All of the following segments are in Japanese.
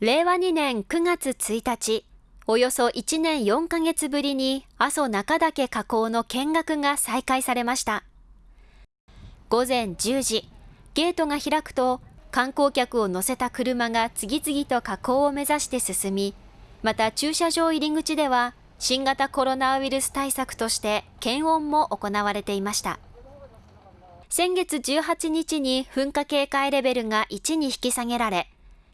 令和2年9月1日、およそ1年4ヶ月ぶりに阿蘇中岳河口の見学が再開されました。午前10時、ゲートが開くと観光客を乗せた車が次々と河口を目指して進み、また駐車場入り口では新型コロナウイルス対策として検温も行われていました。先月18日に噴火警戒レベルが1に引き下げられ、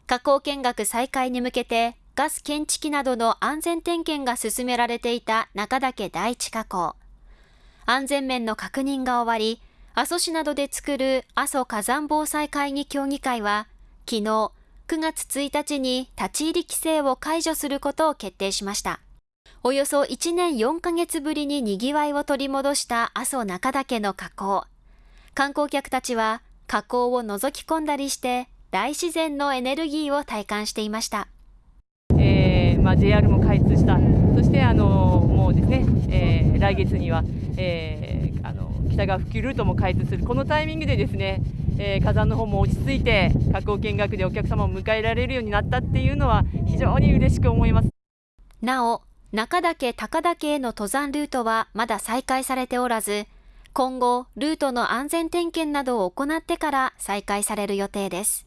火口見学再開に向けてガス検知器などの安全点検が進められていた中岳第一火口。安全面の確認が終わり、阿蘇市などで作る阿蘇火山防災会議協議会は、昨日9月1日に立ち入り規制を解除することを決定しました。およそ1年4ヶ月ぶりに賑わいを取り戻した阿蘇中岳の火口。観光客たちは火口を覗き込んだりして大自然のエネルギーを体感していました。えーまあ、JR も開通した、そしてあのもうですね、えー、来月には、えー、あの北川復旧ルートも開通する、このタイミングでですね、えー、火山の方も落ち着いて、火口見学でお客様を迎えられるようになったっていうのは、非常に嬉しく思いますなお、中岳、高岳への登山ルートはまだ再開されておらず、今後、ルートの安全点検などを行ってから再開される予定です。